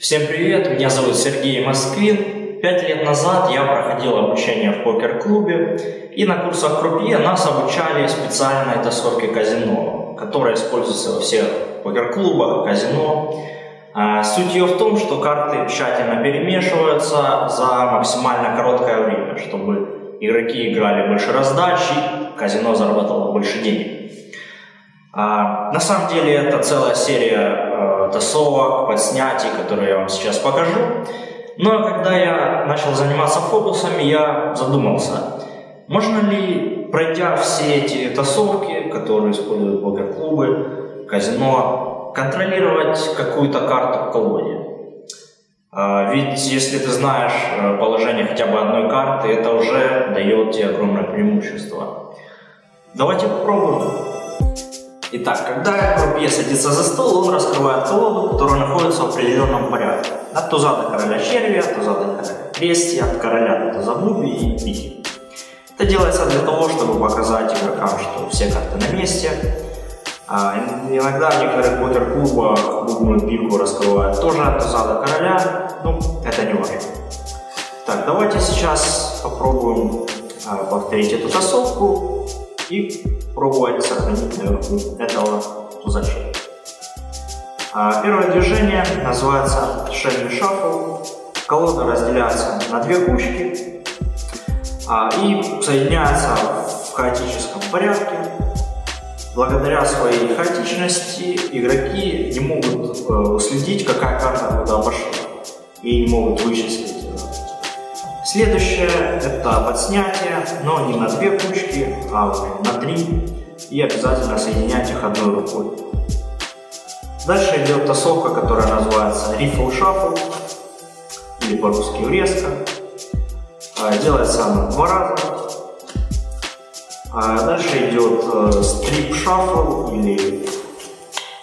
Всем привет, меня зовут Сергей Москвин. Пять лет назад я проходил обучение в покер-клубе, и на курсах крупье нас обучали специальной тасовке казино, которая используется во всех покер-клубах, казино. А, суть ее в том, что карты тщательно перемешиваются за максимально короткое время, чтобы игроки играли больше раздач и казино заработало больше денег. А, на самом деле это целая серия э, тасовок, подснятий, которые я вам сейчас покажу. Но когда я начал заниматься фокусами, я задумался, можно ли, пройдя все эти тасовки, которые используют покер-клубы, казино, контролировать какую-то карту в колоде? А, ведь если ты знаешь э, положение хотя бы одной карты, это уже дает тебе огромное преимущество. Давайте попробуем. Итак, когда крупье садится за стол, он раскрывает колоду, которая находится в определенном порядке. От туза до короля черви, от туза до короля крести, от короля до туза буби и пики. Это делается для того, чтобы показать игрокам, что все карты на месте. А иногда в некоторых покер-клубах бубную пику раскрывают тоже от туза до короля, ну, это не важно. Так, давайте сейчас попробуем а, повторить эту тасовку и пробовать сохранить наверху этого тузача. А, первое движение называется шейный шаффл. Колода разделяется на две кучки а, и соединяется в хаотическом порядке. Благодаря своей хаотичности игроки не могут э, уследить, какая карта куда пошла, и не могут вычислить Следующее это подснятие, но не на две кучки, а на три. И обязательно соединять их одной рукой. Дальше идет тасовка, которая называется Riffle Shuffle, или по-русски врезка. А, делается она два раза. А дальше идет э, Shuffle или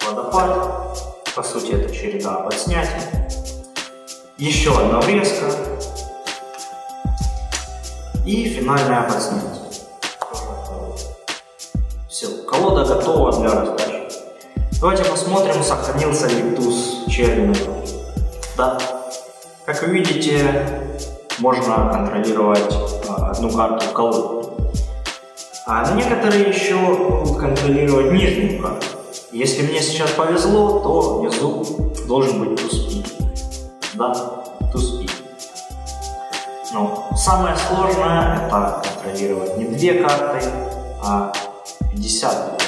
водопад. По сути это череда подснятий. Еще одна врезка и финальное подснятие. Все, колода готова для раздачи. Давайте посмотрим, сохранился ли туз черви Да. Как вы видите, можно контролировать а, одну карту в колоде. А некоторые еще будут контролировать нижнюю карту. Если мне сейчас повезло, то внизу должен быть туз пи. Да, туз пи. Но самое сложное это контролировать не две карты, а 50